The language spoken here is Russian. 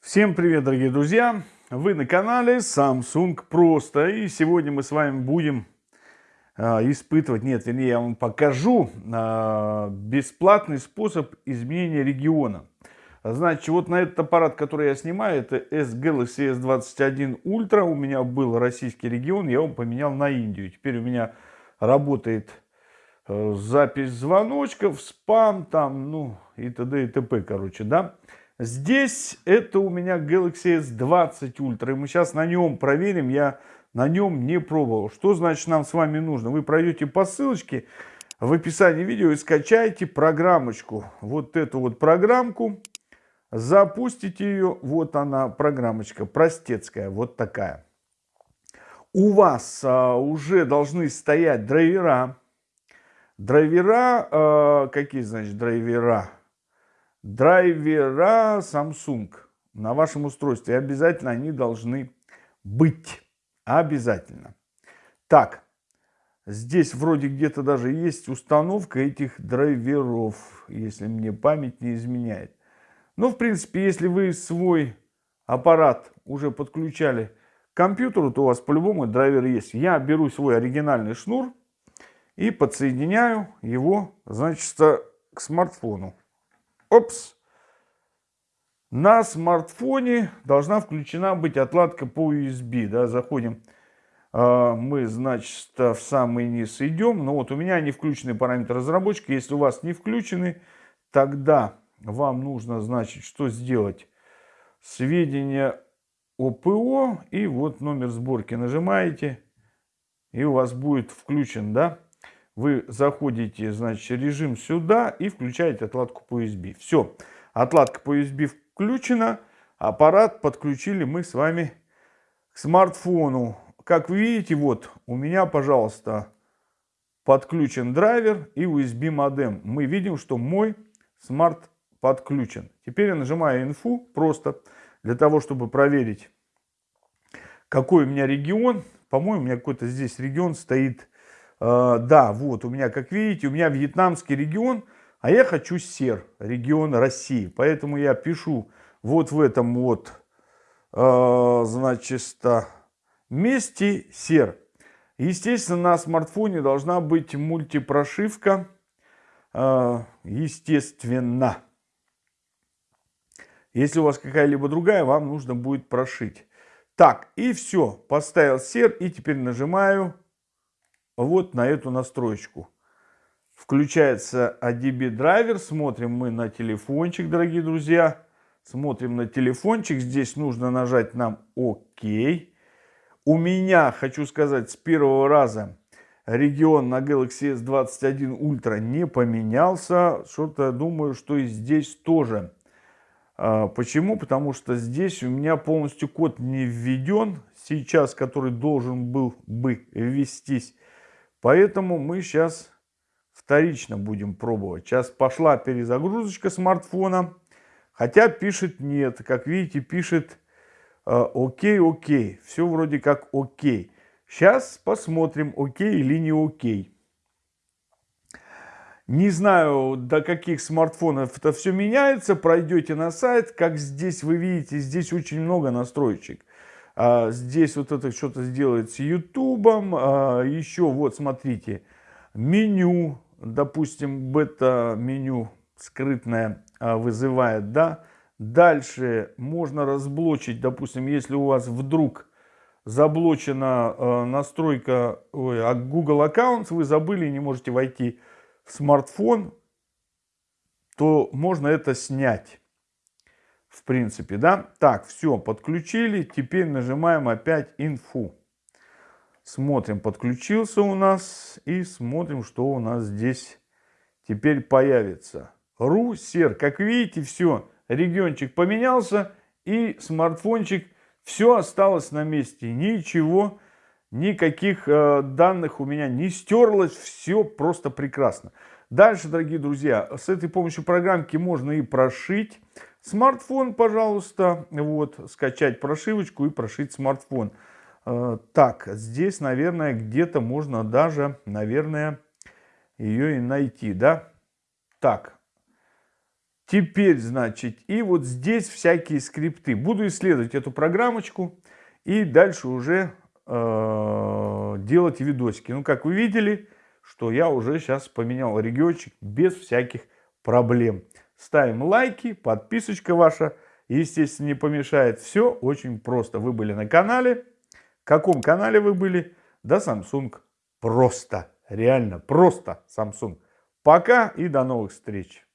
Всем привет, дорогие друзья! Вы на канале Samsung Просто. И сегодня мы с вами будем э, испытывать, нет, вернее, я вам покажу э, бесплатный способ изменения региона. Значит, вот на этот аппарат, который я снимаю, это S-Galaxy S21 Ultra. У меня был российский регион, я его поменял на Индию. Теперь у меня работает э, запись звоночков, спам там, ну и т.д. и т.п. Короче, да. Здесь это у меня Galaxy S20 Ultra. И мы сейчас на нем проверим. Я на нем не пробовал. Что значит нам с вами нужно? Вы пройдете по ссылочке в описании видео и скачаете программочку. Вот эту вот программку. Запустите ее. Вот она, программочка простецкая. Вот такая. У вас а, уже должны стоять драйвера. Драйвера, а, какие значит драйвера? Драйвера Samsung на вашем устройстве. Обязательно они должны быть. Обязательно. Так, здесь вроде где-то даже есть установка этих драйверов, если мне память не изменяет. Но, в принципе, если вы свой аппарат уже подключали к компьютеру, то у вас по-любому драйвер есть. Я беру свой оригинальный шнур и подсоединяю его, значит, к смартфону. Опс! На смартфоне должна включена быть отладка по USB. Да, заходим, а, мы, значит, в самый низ идем. Но ну вот у меня не включены параметры разработчика. Если у вас не включены, тогда вам нужно, значит, что сделать? Сведения о ПО и вот номер сборки нажимаете. И у вас будет включен, да? Вы заходите, значит, режим сюда и включаете отладку по USB. Все, отладка по USB включена, аппарат подключили мы с вами к смартфону. Как вы видите, вот у меня, пожалуйста, подключен драйвер и USB модем. Мы видим, что мой смарт подключен. Теперь я нажимаю инфу просто для того, чтобы проверить, какой у меня регион. По-моему, у меня какой-то здесь регион стоит да, вот у меня, как видите, у меня вьетнамский регион, а я хочу СЕР, регион России. Поэтому я пишу вот в этом вот, э, значит, месте СЕР. Естественно, на смартфоне должна быть мультипрошивка, э, естественно. Если у вас какая-либо другая, вам нужно будет прошить. Так, и все. Поставил сер и теперь нажимаю вот на эту настроечку. Включается ADB драйвер, смотрим мы на телефончик, дорогие друзья. Смотрим на телефончик, здесь нужно нажать нам ОК. У меня, хочу сказать, с первого раза регион на Galaxy S21 Ultra не поменялся. Что-то думаю, что и здесь тоже. А, почему? Потому что здесь у меня полностью код не введен. Сейчас, который должен был бы ввестись Поэтому мы сейчас вторично будем пробовать. Сейчас пошла перезагрузочка смартфона. Хотя пишет нет. Как видите, пишет э, окей, окей. Все вроде как окей. Сейчас посмотрим, окей или не окей. Не знаю, до каких смартфонов это все меняется. Пройдете на сайт. Как здесь вы видите, здесь очень много настроечек. А, здесь вот это что-то сделает с ютубом. А, еще вот смотрите, меню, допустим, бета-меню скрытное а, вызывает, да. Дальше можно разблочить, допустим, если у вас вдруг заблочена настройка ой, Google аккаунт, вы забыли и не можете войти в смартфон, то можно это снять в принципе, да. Так, все, подключили. Теперь нажимаем опять инфу. Смотрим, подключился у нас. И смотрим, что у нас здесь теперь появится. Русер, как видите, все, региончик поменялся. И смартфончик, все осталось на месте. Ничего, никаких э, данных у меня не стерлось. Все просто прекрасно. Дальше, дорогие друзья, с этой помощью программки можно и прошить Смартфон, пожалуйста, вот, скачать прошивочку и прошить смартфон. Э, так, здесь, наверное, где-то можно даже, наверное, ее и найти, да? Так, Теперь, значит, и вот здесь всякие скрипты. Буду исследовать эту программочку и дальше уже э, делать видосики. Ну, как вы видели, что я уже сейчас поменял региончик без всяких проблем. Ставим лайки, подписочка ваша, естественно, не помешает. Все очень просто. Вы были на канале. В каком канале вы были? Да, Samsung. Просто. Реально, просто Samsung. Пока и до новых встреч.